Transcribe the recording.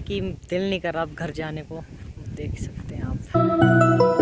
कि दिल नहीं कर रहा अब घर जाने को। देख सकते हैं आप।